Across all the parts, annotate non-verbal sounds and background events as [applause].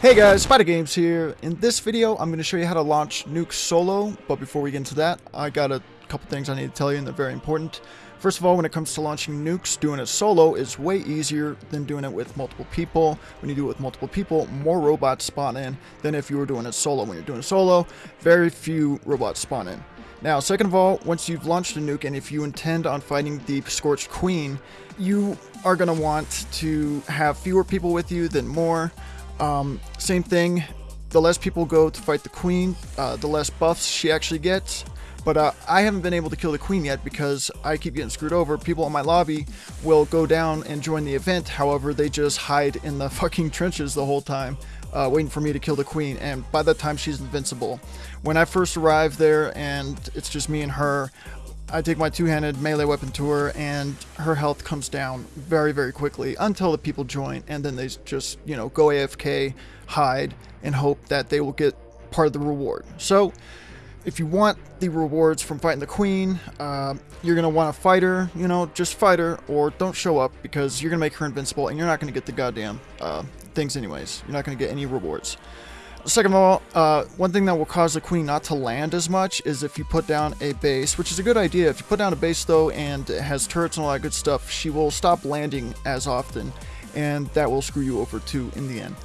Hey guys, Spider Games here. In this video, I'm going to show you how to launch Nuke solo, but before we get into that, I got a couple things I need to tell you and they're very important. First of all, when it comes to launching nukes, doing it solo is way easier than doing it with multiple people. When you do it with multiple people, more robots spawn in than if you were doing it solo. When you're doing it solo, very few robots spawn in. Now, second of all, once you've launched a nuke and if you intend on fighting the Scorched Queen, you are going to want to have fewer people with you than more. Um, same thing, the less people go to fight the queen, uh, the less buffs she actually gets. But uh, I haven't been able to kill the queen yet because I keep getting screwed over. People in my lobby will go down and join the event. However, they just hide in the [laughs] fucking trenches the whole time, uh, waiting for me to kill the queen. And by that time, she's invincible. When I first arrive there and it's just me and her, I take my two-handed melee weapon to her and her health comes down very, very quickly until the people join and then they just, you know, go AFK, hide, and hope that they will get part of the reward. So, if you want the rewards from fighting the queen, uh, you're going to want to fight her, you know, just fight her, or don't show up because you're going to make her invincible and you're not going to get the goddamn uh, things anyways. You're not going to get any rewards. Second of all, uh, one thing that will cause the queen not to land as much is if you put down a base, which is a good idea. If you put down a base though and it has turrets and all that good stuff, she will stop landing as often and that will screw you over too in the end.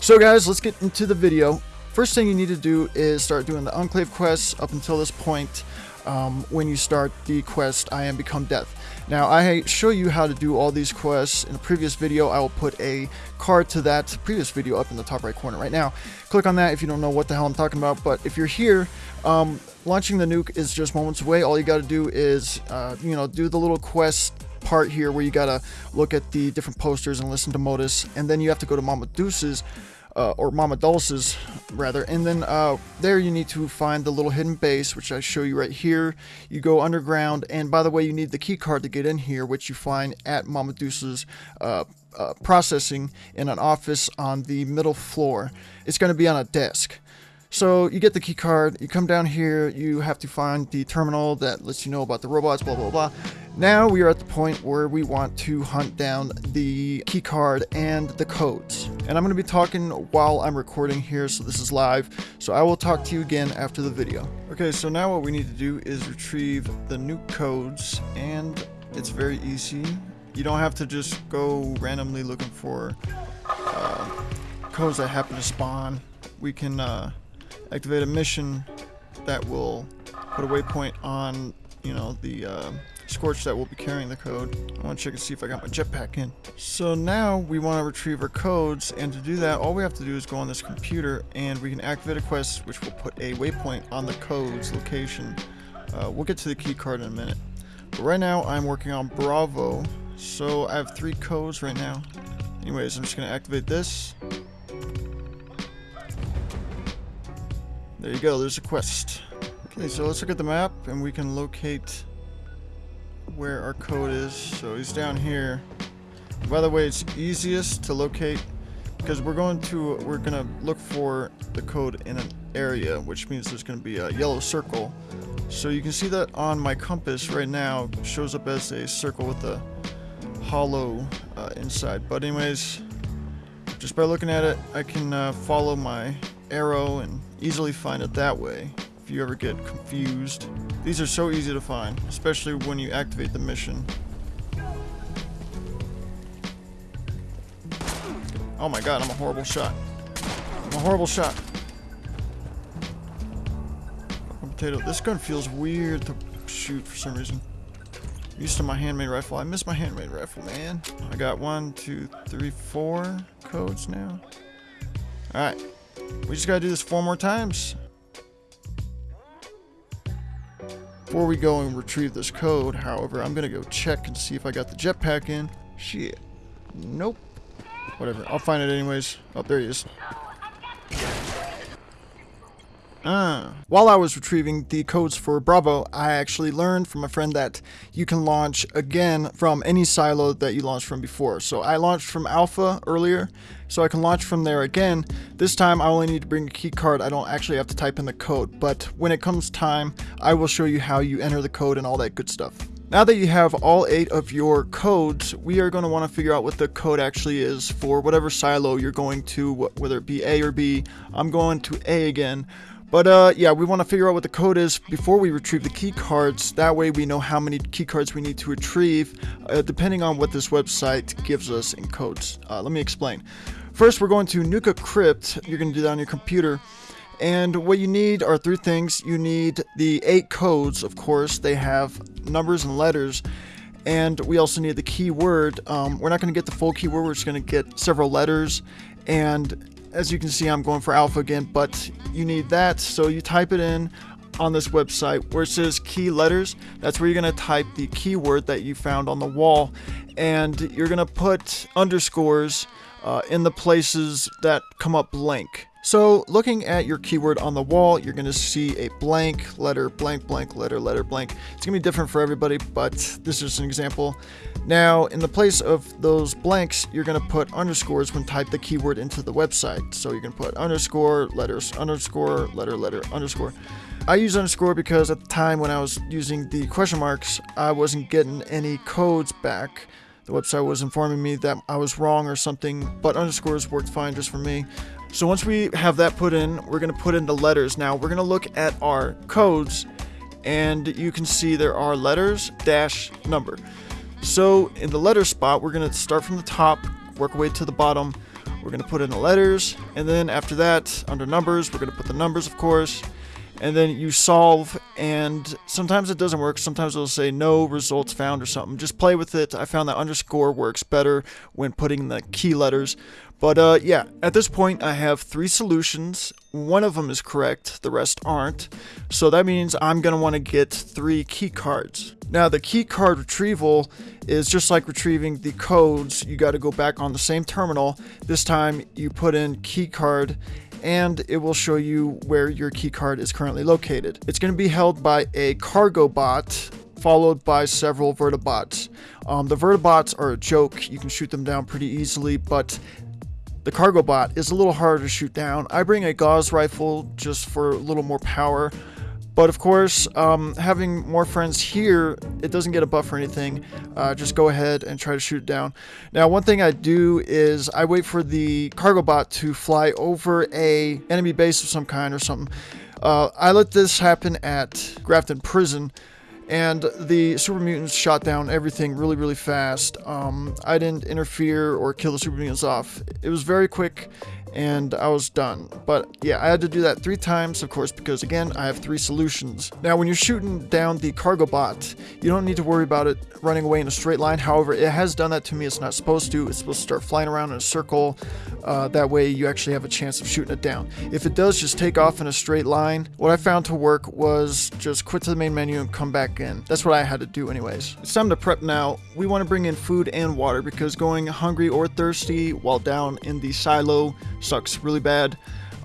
So guys, let's get into the video. First thing you need to do is start doing the Enclave quests up until this point um, when you start the quest I Am Become Death. Now, I show you how to do all these quests in a previous video. I will put a card to that previous video up in the top right corner right now. Click on that if you don't know what the hell I'm talking about. But if you're here, um, launching the nuke is just moments away. All you got to do is, uh, you know, do the little quest part here where you got to look at the different posters and listen to Modus. And then you have to go to Mama Deuce's uh, or Mama Dulce's rather. And then uh, there you need to find the little hidden base, which I show you right here. You go underground, and by the way, you need the key card to get in here, which you find at Mama Deuce's uh, uh processing in an office on the middle floor. It's going to be on a desk. So you get the key card, you come down here, you have to find the terminal that lets you know about the robots, blah, blah, blah. Now we are at the point where we want to hunt down the key card and the codes. And I'm going to be talking while I'm recording here, so this is live. So I will talk to you again after the video. Okay, so now what we need to do is retrieve the nuke codes, and it's very easy. You don't have to just go randomly looking for uh, codes that happen to spawn. We can uh, activate a mission that will put a waypoint on, you know, the uh, Scorch that will be carrying the code. I want to check and see if I got my jetpack in. So now we want to retrieve our codes, and to do that, all we have to do is go on this computer, and we can activate a quest which will put a waypoint on the code's location. Uh, we'll get to the key card in a minute. But right now, I'm working on Bravo, so I have three codes right now. Anyways, I'm just going to activate this. There you go, there's a quest. Okay, so let's look at the map and we can locate where our code is. So he's down here. By the way, it's easiest to locate because we're going to we're gonna look for the code in an area, which means there's gonna be a yellow circle. So you can see that on my compass right now shows up as a circle with a hollow uh, inside. But anyways, just by looking at it, I can uh, follow my arrow and easily find it that way if you ever get confused. These are so easy to find, especially when you activate the mission. Oh my god, I'm a horrible shot. I'm a horrible shot. Potato. This gun feels weird to shoot for some reason. I'm used to my handmade rifle. I miss my handmade rifle, man. I got one, two, three, four codes now. Alright. We just gotta do this four more times. Before we go and retrieve this code, however, I'm gonna go check and see if I got the jetpack in. Shit. Nope. Whatever. I'll find it anyways. Oh, there he is. Ah. While I was retrieving the codes for Bravo, I actually learned from a friend that you can launch again from any silo that you launched from before. So I launched from Alpha earlier, so I can launch from there again. This time I only need to bring a key card. I don't actually have to type in the code, but when it comes time, I will show you how you enter the code and all that good stuff. Now that you have all eight of your codes, we are going to want to figure out what the code actually is for whatever silo you're going to, whether it be A or B. I'm going to A again. But uh, yeah, we want to figure out what the code is before we retrieve the key cards. That way we know how many key cards we need to retrieve, uh, depending on what this website gives us in codes. Uh, let me explain. First, we're going to Nukacrypt. You're going to do that on your computer. And what you need are three things. You need the eight codes, of course. They have numbers and letters. And we also need the keyword. Um, we're not going to get the full keyword. We're just going to get several letters. And as you can see, I'm going for alpha again, but you need that. So you type it in on this website where it says key letters. That's where you're going to type the keyword that you found on the wall. And you're going to put underscores uh, in the places that come up blank. So looking at your keyword on the wall, you're going to see a blank letter, blank, blank, letter, letter, blank. It's going to be different for everybody, but this is an example. Now, in the place of those blanks, you're going to put underscores when type the keyword into the website. So you can put underscore, letters, underscore, letter, letter, underscore. I use underscore because at the time when I was using the question marks, I wasn't getting any codes back. The website was informing me that I was wrong or something, but underscores worked fine just for me. So once we have that put in, we're going to put in the letters. Now we're going to look at our codes and you can see there are letters dash number. So in the letter spot, we're going to start from the top, work our way to the bottom. We're going to put in the letters and then after that, under numbers, we're going to put the numbers, of course. And then you solve and sometimes it doesn't work. Sometimes it'll say no results found or something. Just play with it. I found that underscore works better when putting the key letters but uh, yeah at this point i have three solutions one of them is correct the rest aren't so that means i'm want to get three key cards now the key card retrieval is just like retrieving the codes you got to go back on the same terminal this time you put in key card and it will show you where your key card is currently located. It's to be held by a cargo bot followed by several vertibots. Um, the vertibots are a joke. You can shoot them down pretty easily, but the cargo bot is a little harder to shoot down. I bring a Gauss rifle just for a little more power. But of course, um, having more friends here, it doesn't get a buff or anything. Uh, just go ahead and try to shoot it down. Now, one thing I do is I wait for the cargo bot to fly over a enemy base of some kind or something. Uh, I let this happen at Grafton Prison and the super mutants shot down everything really really fast. Um, i didn't interfere or kill the super mutants off. It was very quick and I was done. But yeah, I had to do that three times, of course, because again, I have three solutions. Now, when you're shooting down the cargo bot, you don't need to worry about it running away in a straight line. However, it has done that to me. It's not supposed to. It's supposed to start flying around in a circle. Uh, that way, you actually have a chance of shooting it down. If it does just take off in a straight line, what I found to work was just quit to the main menu and come back in. That's what I had to do anyways. It's time to prep now. We want to bring in food and water because going hungry or thirsty while down in the silo sucks really bad.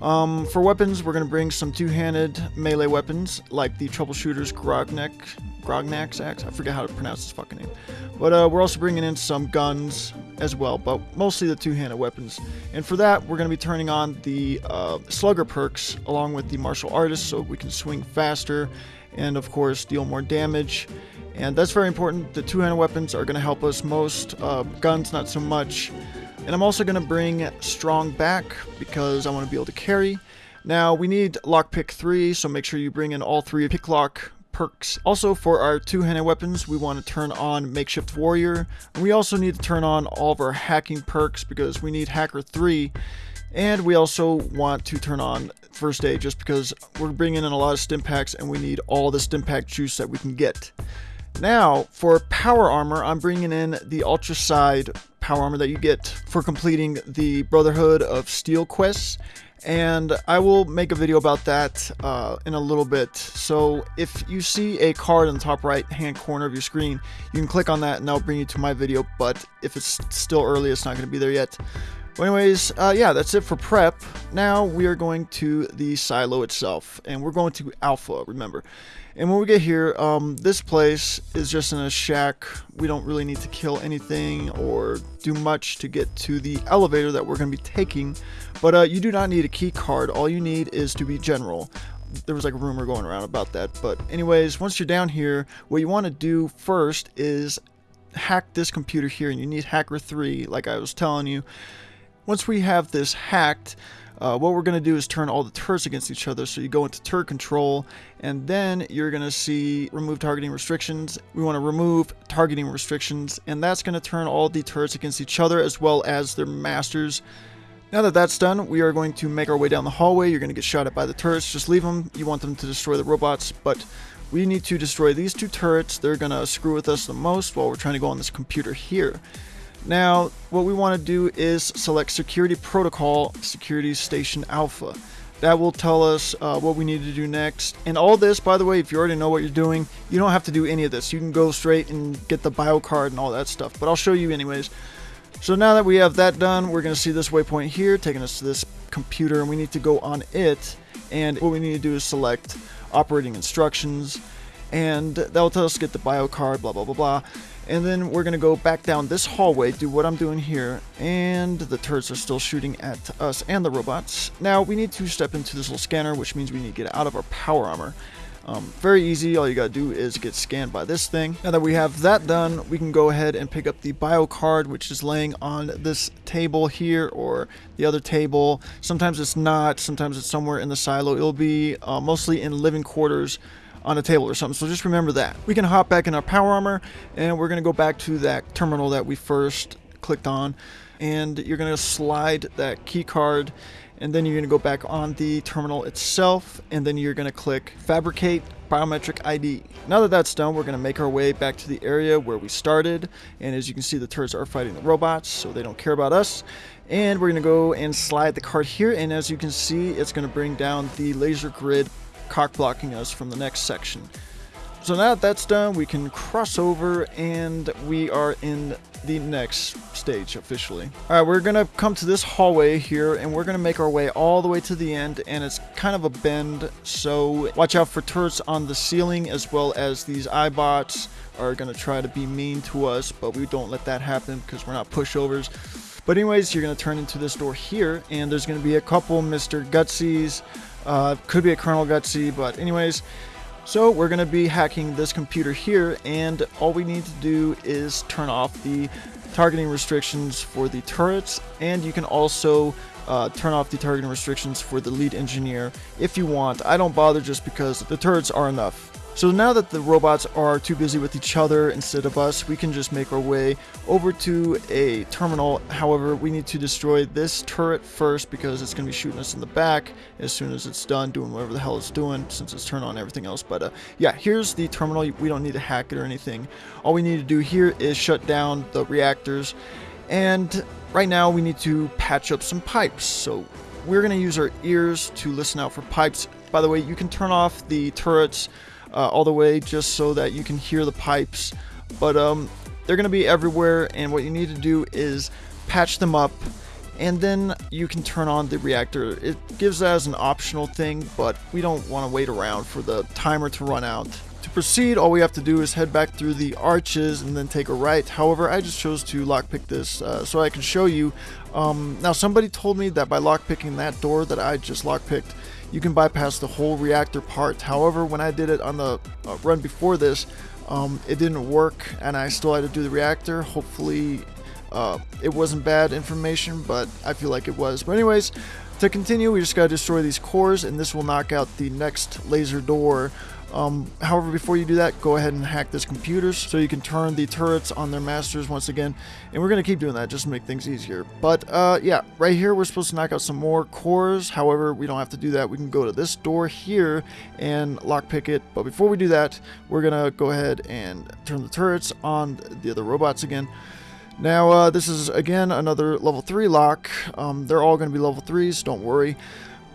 Um, for weapons, we're going to bring some two-handed melee weapons, like the Troubleshooter's Grognek, Grognak's axe. I forget how to pronounce his fucking name. But uh, we're also bringing in some guns as well, but mostly the two-handed weapons. And for that, we're going to be turning on the uh, Slugger perks along with the Martial Artist so we can swing faster and, of course, deal more damage. And that's very important. The two-handed weapons are going to help us most. Uh, guns, not so much. And I'm also going to bring Strong back because I want to be able to carry. Now, we need Lockpick 3, so make sure you bring in all three Picklock perks. Also, for our two-handed weapons, we want to turn on Makeshift Warrior. And we also need to turn on all of our hacking perks because we need Hacker 3. And we also want to turn on First Aid just because we're bringing in a lot of stim packs and we need all the stim pack juice that we can get. Now, for Power Armor, I'm bringing in the Ultracite power armor that you get for completing the Brotherhood of Steel quests. And I will make a video about that uh, in a little bit. So if you see a card in the top right hand corner of your screen, you can click on that and that'll bring you to my video. But if it's still early, it's not going to be there yet. Anyways, uh, yeah, that's it for prep. Now we are going to the silo itself, and we're going to Alpha, remember. And when we get here, um, this place is just in a shack. We don't really need to kill anything or do much to get to the elevator that we're going to be taking. But uh, you do not need a key card. All you need is to be general. there was like a rumor going around about that. But anyways, once you're down here, what you want to do first is hack this computer here, and you need Hacker 3, like I was telling you. Once we have this hacked, uh, what we're going to do is turn all the turrets against each other. So you go into turret control and then you're going to see remove targeting restrictions. We want to remove targeting restrictions and that's going to turn all the turrets against each other as well as their masters. Now that that's done, we are going to make our way down the hallway. You're going to get shot at by the turrets. Just leave them. You want them to destroy the robots, but we need to destroy these two turrets. They're going to screw with us the most while we're trying to go on this computer here. Now, what we want to do is select Security Protocol Security Station Alpha. That will tell us uh, what we need to do next. And all this, by the way, if you already know what you're doing, you don't have to do any of this. You can go straight and get the bio card and all that stuff. But I'll show you anyways. So now that we have that done, we're going to see this waypoint here taking us to this computer. And we need to go on it. And what we need to do is select operating instructions. And that will tell us to get the bio card, blah, blah, blah, blah. And then we're going to go back down this hallway, do what I'm doing here, and the turrets are still shooting at us and the robots. Now, we need to step into this little scanner, which means we need to get out of our power armor. Um, very easy, all you gotta do is get scanned by this thing. Now that we have that done, we can go ahead and pick up the bio card, which is laying on this table here or the other table. Sometimes it's not, sometimes it's somewhere in the silo. It'll be uh, mostly in living quarters on a table or something. So just remember that. We can hop back in our power armor and we're going to go back to that terminal that we first clicked on and you're going to slide that key card and then you're going to go back on the terminal itself and then you're going to click fabricate biometric ID. Now that that's done, we're going to make our way back to the area where we started. And as you can see, the turrets are fighting the robots, so they don't care about us. And we're going to go and slide the card here. And as you can see, it's going to bring down the laser grid cock blocking us from the next section. So now that that's done, we can cross over and we are in the next stage officially. Alright, we're going to come to this hallway here and we're to make our way all the way to the end and it's kind of a bend so watch out for turrets on the ceiling as well as these Eyebots are to try to be mean to us but we don't let that happen because we're not pushovers. But anyways, you're to turn into this door here and there's to be a couple Mr. Gutsies uh, could be a Colonel Gutsy, but anyways, so we're to be hacking this computer here, and all we need to do is turn off the targeting restrictions for the turrets, and you can also uh, turn off the targeting restrictions for the lead engineer if you want. I don't bother just because the turrets are enough. So now that the robots are too busy with each other instead of us, we can just make our way over to a terminal. However, we need to destroy this turret first because it's going to be shooting us in the back as soon as it's done doing whatever the hell it's doing since it's turned on everything else. But uh, yeah, here's the terminal. We don't need to hack it or anything. All we need to do here is shut down the reactors. And right now we need to patch up some pipes. So we're going to use our ears to listen out for pipes. By the way, you can turn off the turrets uh, all the way just so that you can hear the pipes. But um, they're going to be everywhere, and what you need to do is patch them up, and then you can turn on the reactor. It gives that as an optional thing, but we don't want to wait around for the timer to run out. To proceed, all we have to do is head back through the arches and then take a right. However, I just chose to lockpick this uh, so I can show you. Um, now, somebody told me that by lockpicking that door that I just lockpicked, you can bypass the whole reactor part. However, when I did it on the uh, run before this, um, it didn't work and I still had to do the reactor. Hopefully uh, it wasn't bad information, but I feel like it was. But anyways, to continue, we just got to destroy these cores and this will knock out the next laser door um, however, before you do that, go ahead and hack this computer so you can turn the turrets on their masters once again. And we're going to keep doing that just to make things easier. But uh, yeah, right here we're supposed to knock out some more cores. However, we don't have to do that. We can go to this door here and lockpick it. But before we do that, we're going to go ahead and turn the turrets on the other robots again. Now, uh, this is, again, another level 3 lock. Um, they're all going to be level 3s, don't worry.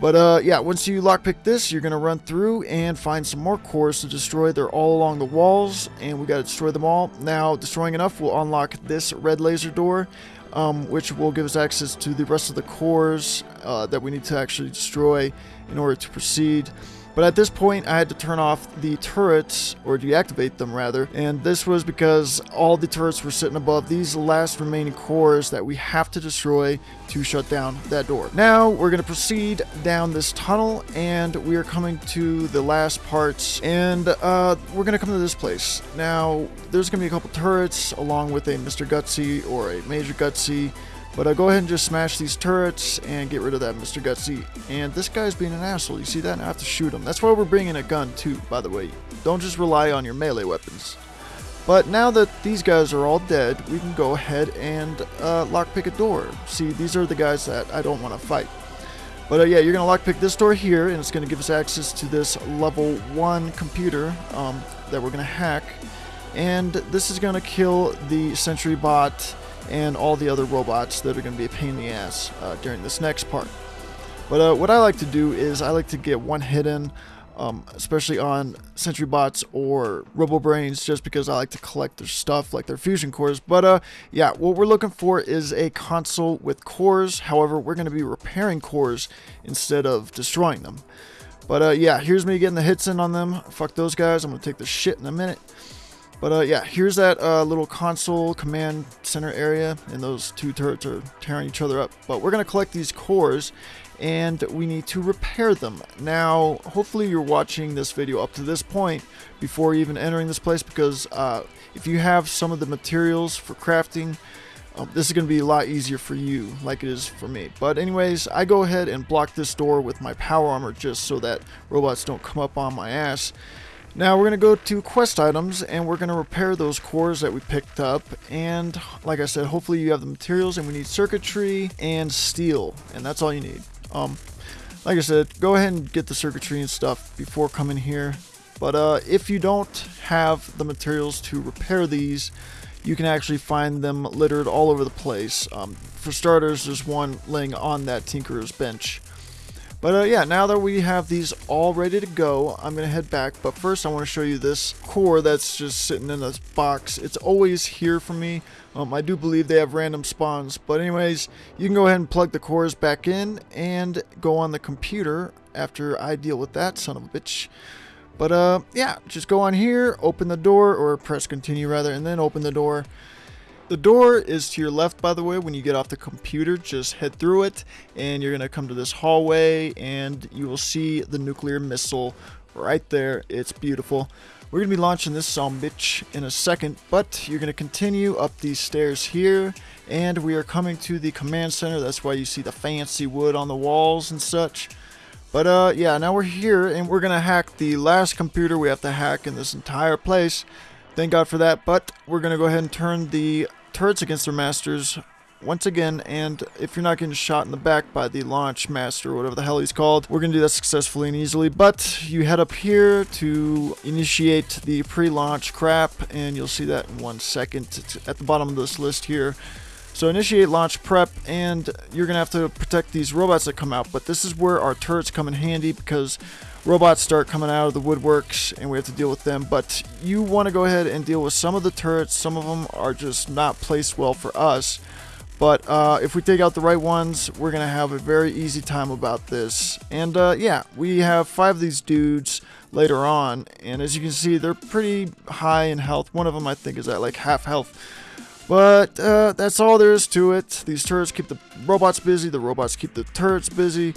But uh, yeah, once you lockpick this, you're going to run through and find some more cores to destroy. They're all along the walls, and we got to destroy them all. Now, destroying enough will unlock this red laser door, um, which will give us access to the rest of the cores uh, that we need to actually destroy in order to proceed. But at this point, I had to turn off the turrets, or deactivate them rather, and this was because all the turrets were sitting above these last remaining cores that we have to destroy to shut down that door. Now, we're going to proceed down this tunnel, and we are coming to the last parts, and uh, we're going to come to this place. Now, there's going to be a couple turrets, along with a Mr. Gutsy or a Major Gutsy, but uh, go ahead and just smash these turrets and get rid of that Mr. Gutsy. And this guy's being an asshole. You see that? I have to shoot him. That's why we're bringing a gun too, by the way. Don't just rely on your melee weapons. But now that these guys are all dead, we can go ahead and uh, lockpick a door. See, these are the guys that I don't want to fight. But uh, yeah, you're going to lockpick this door here, and it's going to give us access to this level 1 computer um, that we're going to hack. And this is going to kill the sentry bot and all the other robots that are going to be a pain in the ass uh, during this next part. But uh, what I like to do is I like to get one hit in, um, especially on Sentry Bots or Robo Brains, just because I like to collect their stuff, like their fusion cores. But uh, yeah, what we're looking for is a console with cores. However, we're going to be repairing cores instead of destroying them. But uh, yeah, here's me getting the hits in on them. Fuck those guys. I'm going to take the shit in a minute. But uh, yeah, here's that uh, little console command center area, and those two turrets are tearing each other up. But we're going to collect these cores, and we need to repair them. Now, hopefully you're watching this video up to this point before even entering this place, because uh, if you have some of the materials for crafting, um, this is going to be a lot easier for you, like it is for me. But anyways, I go ahead and block this door with my power armor just so that robots don't come up on my ass. Now we're going to go to quest items and we're going to repair those cores that we picked up and like I said hopefully you have the materials and we need circuitry and steel and that's all you need. Um, like I said go ahead and get the circuitry and stuff before coming here but uh, if you don't have the materials to repair these you can actually find them littered all over the place. Um, for starters there's one laying on that Tinkerer's bench. But uh, yeah, now that we have these all ready to go, I'm going to head back. But first I want to show you this core that's just sitting in this box. It's always here for me. Um, I do believe they have random spawns. But anyways, you can go ahead and plug the cores back in and go on the computer after I deal with that son of a bitch. But uh, yeah, just go on here, open the door, or press continue rather, and then open the door. The door is to your left, by the way, when you get off the computer. Just head through it, and you're going to come to this hallway, and you will see the nuclear missile right there. It's beautiful. We're going to be launching this some bitch in a second, but you're going to continue up these stairs here, and we are coming to the command center. That's why you see the fancy wood on the walls and such. But uh, yeah, now we're here, and we're going to hack the last computer we have to hack in this entire place. Thank God for that, but we're going to go ahead and turn the turrets against their masters once again, and if you're not getting shot in the back by the launch master, or whatever the hell he's called, we're going to do that successfully and easily. But you head up here to initiate the pre-launch crap, and you'll see that in one second. It's at the bottom of this list here. So initiate launch prep, and you're going to have to protect these robots that come out. But this is where our turrets come in handy, because robots start coming out of the woodworks and we have to deal with them. But you want to go ahead and deal with some of the turrets. Some of them are just not placed well for us. But uh, if we take out the right ones we're gonna have a very easy time about this. And uh, yeah we have five of these dudes later on. And as you can see they're pretty high in health. One of them I think is at like half health but uh, that's all there is to it. These turrets keep the robots busy, the robots keep the turrets busy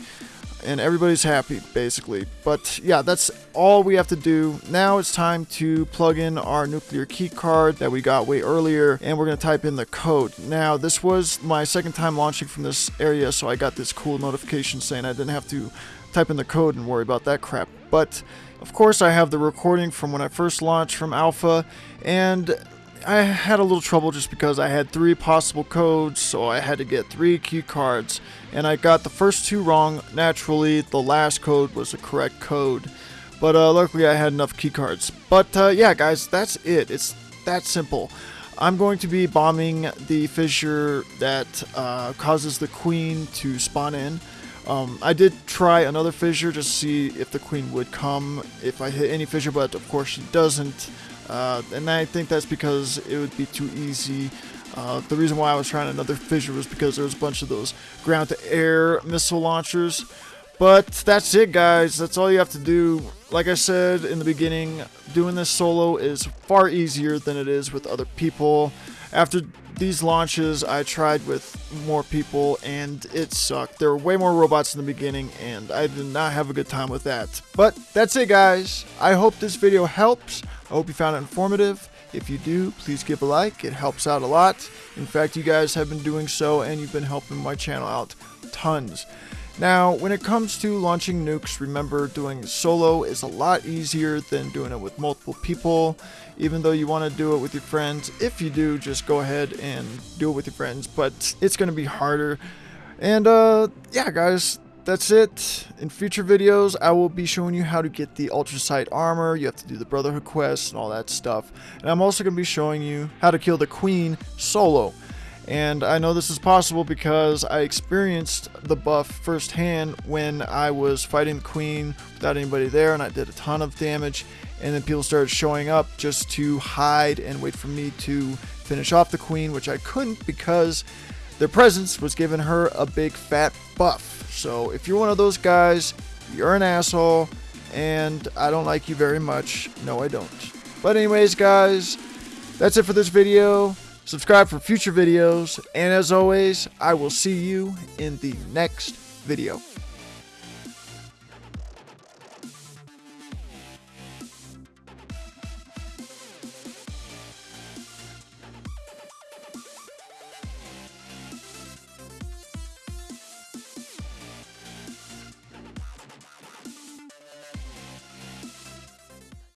and everybody's happy basically. But yeah that's all we have to do. Now it's time to plug in our nuclear key card that we got way earlier and we're going to type in the code. Now this was my second time launching from this area so I got this cool notification saying I didn't have to type in the code and worry about that crap. But of course I have the recording from when I first launched from alpha and I had a little trouble just because I had three possible codes, so I had to get three key cards, and I got the first two wrong. Naturally, the last code was the correct code, but uh, luckily I had enough key cards. But uh, yeah, guys, that's it. It's that simple. I'm going to be bombing the fissure that uh, causes the queen to spawn in. Um, I did try another fissure just to see if the queen would come if I hit any fissure, but of course she doesn't. Uh, and I think that's because it would be too easy. Uh, the reason why I was trying another fissure was because there was a bunch of those ground-to-air missile launchers. But that's it, guys. That's all you have to do. Like I said in the beginning, doing this solo is far easier than it is with other people. After these launches, I tried with more people and it sucked. There were way more robots in the beginning and I did not have a good time with that. But that's it, guys. I hope this video helps. I hope you found it informative. If you do, please give a like. It helps out a lot. In fact, you guys have been doing so and you've been helping my channel out tons. Now, when it comes to launching nukes, remember doing solo is a lot easier than doing it with multiple people, even though you want to do it with your friends. If you do, just go ahead and do it with your friends, but it's going to be harder. And uh, yeah, guys, that's it. In future videos, I will be showing you how to get the Ultracite armor. You have to do the Brotherhood quest and all that stuff. And I'm also going to be showing you how to kill the Queen solo. And I know this is possible because I experienced the buff firsthand when I was fighting the queen without anybody there and I did a ton of damage and then people started showing up just to hide and wait for me to finish off the queen which I couldn't because their presence was giving her a big fat buff. So if you're one of those guys, you're an asshole and I don't like you very much. No, I don't. But anyways, guys, that's it for this video subscribe for future videos, and as always, I will see you in the next video.